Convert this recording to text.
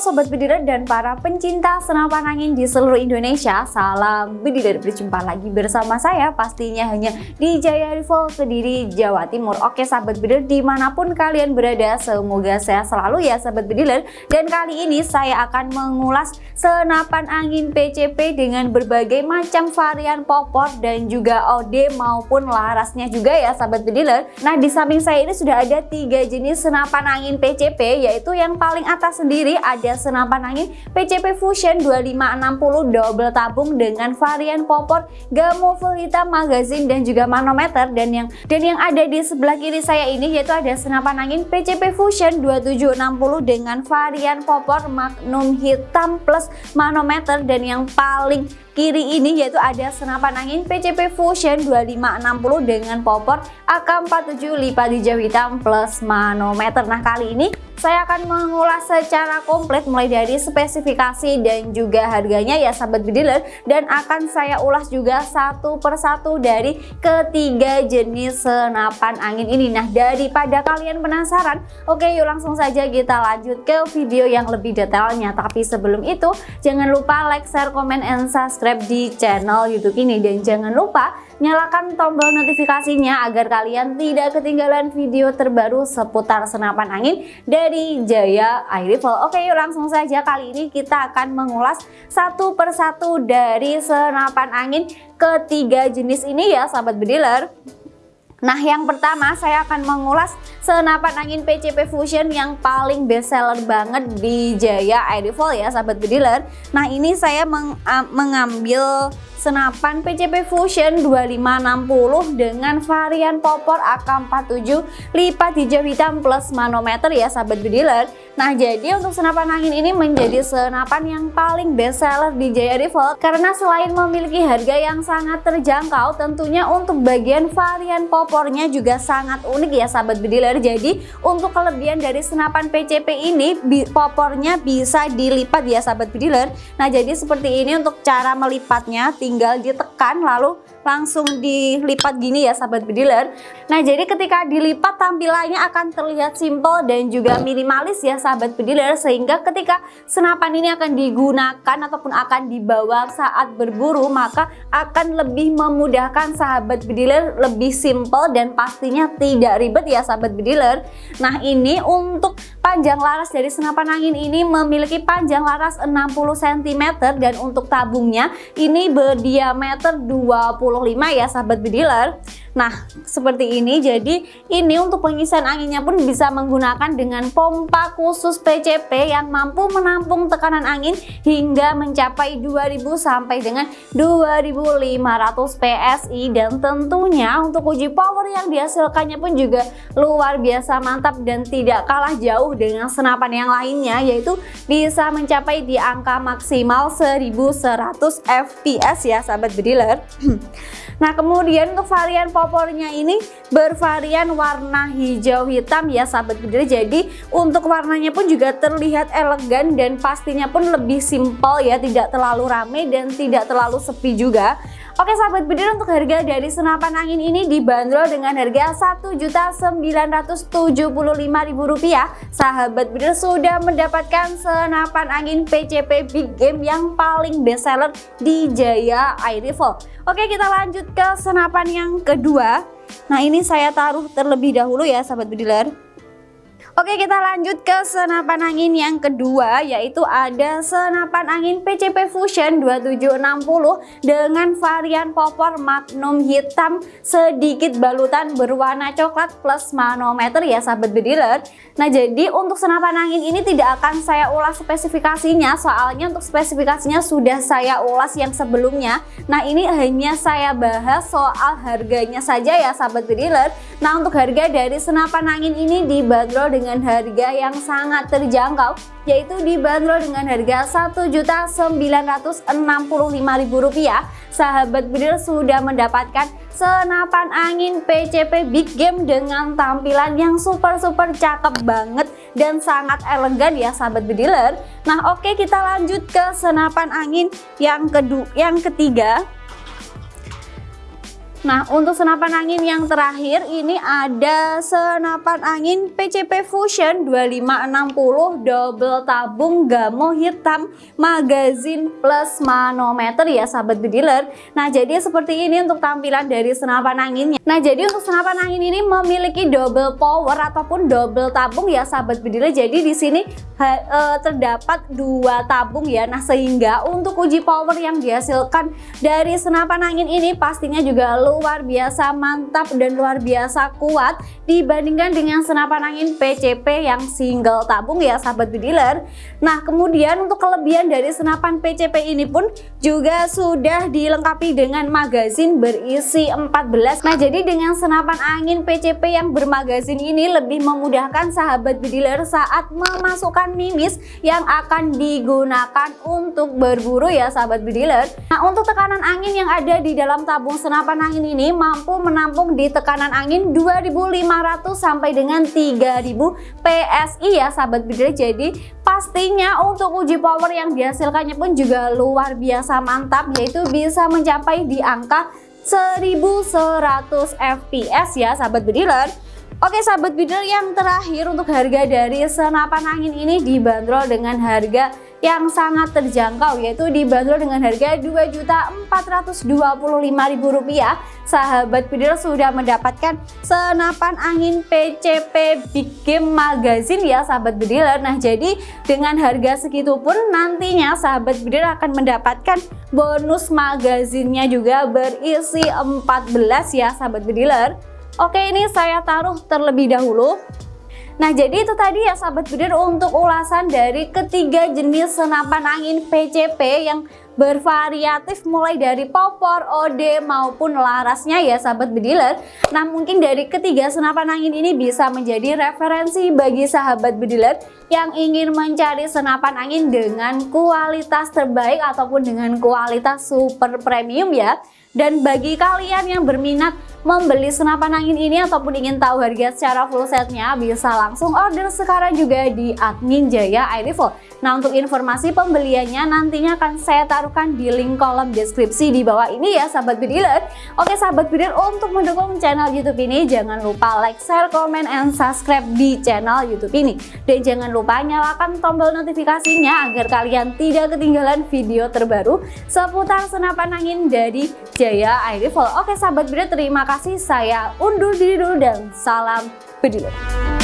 Sobat Bediler dan para pencinta senapan angin di seluruh Indonesia Salam Bediler, berjumpa lagi bersama saya pastinya hanya di Jaya Rival Kediri, Jawa Timur. Oke Sahabat Bediler, di mana pun kalian berada semoga sehat selalu ya Sahabat Bediler Dan kali ini saya akan mengulas senapan angin PCP dengan berbagai macam varian popor dan juga OD maupun larasnya juga ya Sahabat Bediler Nah di samping saya ini sudah ada tiga jenis senapan angin PCP yaitu yang paling atas sendiri ada senapan angin PCP Fusion 2560 double tabung dengan varian popor gamo full hitam magazine dan juga manometer. Dan yang dan yang ada di sebelah kiri saya ini yaitu ada senapan angin PCP Fusion 2760 dengan varian popor magnum hitam plus manometer. Dan yang paling kiri ini yaitu ada senapan angin PCP Fusion 2560 dengan popor AK47 lipat hijau hitam plus manometer. Nah kali ini saya akan mengulas secara komplit mulai dari spesifikasi dan juga harganya ya sahabat bediler. Dan akan saya ulas juga satu persatu dari ketiga jenis senapan angin ini. Nah daripada kalian penasaran oke yuk langsung saja kita lanjut ke video yang lebih detailnya. Tapi sebelum itu jangan lupa like share comment and subscribe di channel youtube ini. Dan jangan lupa nyalakan tombol notifikasinya agar kalian tidak ketinggalan video terbaru seputar senapan angin dari Jaya Air Rifle. Oke yuk langsung saja kali ini kita akan mengulas satu persatu dari senapan angin ketiga jenis ini ya sahabat bediler. Nah yang pertama saya akan mengulas senapan angin PCP Fusion yang paling best seller banget di Jaya Air Rifle ya sahabat bediler. Nah ini saya meng, mengambil senapan PCP Fusion 2560 dengan varian popor AK47 lipat hijau hitam plus manometer ya sahabat bediler Nah jadi untuk senapan angin ini menjadi senapan yang paling best seller di Jaya Rifle karena selain memiliki harga yang sangat terjangkau tentunya untuk bagian varian popornya juga sangat unik ya sahabat bediler. Jadi untuk kelebihan dari senapan PCP ini popornya bisa dilipat ya sahabat bediler. Nah jadi seperti ini untuk cara melipatnya. Tinggal ditekan lalu langsung dilipat gini ya sahabat bediler. Nah jadi ketika dilipat tampilannya akan terlihat simple dan juga minimalis ya sahabat bediler sehingga ketika senapan ini akan digunakan ataupun akan dibawa saat berburu maka akan lebih memudahkan sahabat bediler lebih simple dan pastinya tidak ribet ya sahabat bediler nah ini untuk panjang laras dari senapan angin ini memiliki panjang laras 60 cm dan untuk tabungnya ini berdiameter 20 ya sahabat bediler Nah seperti ini jadi ini untuk pengisian anginnya pun bisa menggunakan dengan pompa khusus PCP yang mampu menampung tekanan angin hingga mencapai 2000 sampai dengan 2500 PSI dan tentunya untuk uji power yang dihasilkannya pun juga luar biasa mantap dan tidak kalah jauh dengan senapan yang lainnya yaitu bisa mencapai di angka maksimal 1100 fps ya sahabat bediler Nah kemudian untuk varian popornya ini bervarian warna hijau hitam. Ya sahabat bediler jadi untuk warnanya pun juga terlihat elegan dan pastinya pun lebih simpel ya tidak terlalu rame dan tidak terlalu sepi juga Oke sahabat bediler untuk harga dari senapan angin ini dibanderol dengan harga Rp1.975.000 Sahabat bediler sudah mendapatkan senapan angin PCP Big Game yang paling best seller di Jaya Air Rifle Oke kita lanjut ke senapan yang kedua. Nah ini saya taruh terlebih dahulu ya sahabat bediler Oke kita lanjut ke senapan angin yang kedua yaitu ada senapan angin PCP Fusion 2760 dengan varian popor magnum hitam sedikit balutan berwarna coklat plus manometer ya sahabat bediler Nah jadi untuk senapan angin ini tidak akan saya ulas spesifikasinya soalnya untuk spesifikasinya sudah saya ulas yang sebelumnya. Nah ini hanya saya bahas soal harganya saja ya sahabat bediler Nah untuk harga dari senapan angin ini dibanderol dengan harga yang sangat terjangkau yaitu dibanderol dengan harga Rp1.965.000 sahabat bedil sudah mendapatkan senapan angin PCP Big Game dengan tampilan yang super super cakep banget dan sangat elegan ya sahabat bediler nah oke kita lanjut ke senapan angin yang kedua yang ketiga Nah, untuk senapan angin yang terakhir ini ada senapan angin PCP Fusion 2560 double tabung gamo hitam magazin plus manometer ya sahabat bediler. Nah, jadi seperti ini untuk tampilan dari senapan anginnya. Nah, jadi untuk senapan angin ini memiliki double power ataupun double tabung ya sahabat bediler. Jadi di sini e, terdapat dua tabung ya. Nah, sehingga untuk uji power yang dihasilkan dari senapan angin ini pastinya juga luar biasa mantap dan luar biasa kuat dibandingkan dengan senapan angin PCP yang single tabung ya sahabat bediler nah kemudian untuk kelebihan dari senapan PCP ini pun juga sudah dilengkapi dengan magazin berisi 14 nah jadi dengan senapan angin PCP yang bermagazin ini lebih memudahkan sahabat bediler saat memasukkan mimis yang akan digunakan untuk berburu ya sahabat bediler nah untuk tekanan angin yang ada di dalam tabung senapan angin ini mampu menampung di tekanan angin 2500 sampai dengan 3000 PSI ya sahabat bidder jadi pastinya untuk uji power yang dihasilkannya pun juga luar biasa mantap yaitu bisa mencapai di angka 1100 fps ya sahabat bediler Oke sahabat bidder yang terakhir untuk harga dari senapan angin ini dibanderol dengan harga yang sangat terjangkau yaitu dibanderol dengan harga Rp2.425.000 sahabat bidder sudah mendapatkan senapan angin PCP Big Game Magazine ya sahabat bidder nah jadi dengan harga segitu pun nantinya sahabat bidder akan mendapatkan bonus magazinnya juga berisi 14 ya sahabat bidder Oke ini saya taruh terlebih dahulu. Nah jadi itu tadi ya sahabat bidir untuk ulasan dari ketiga jenis senapan angin PCP yang bervariatif mulai dari popor, OD maupun larasnya ya sahabat bediler Nah mungkin dari ketiga senapan angin ini bisa menjadi referensi bagi sahabat bediler yang ingin mencari senapan angin dengan kualitas terbaik ataupun dengan kualitas super premium ya dan bagi kalian yang berminat membeli senapan angin ini ataupun ingin tahu harga secara full setnya bisa langsung order sekarang juga di admin Jaya iRifle. Nah untuk informasi pembeliannya nantinya akan saya taruhkan di link kolom deskripsi di bawah ini ya sahabat bediler. Oke sahabat bediler untuk mendukung channel YouTube ini jangan lupa like, share, comment, and subscribe di channel YouTube ini. Dan jangan lupa nyalakan tombol notifikasinya agar kalian tidak ketinggalan video terbaru seputar senapan angin dari Jaya iRifle. Oke sahabat beda terima kasih saya undur diri dulu dan salam bediler.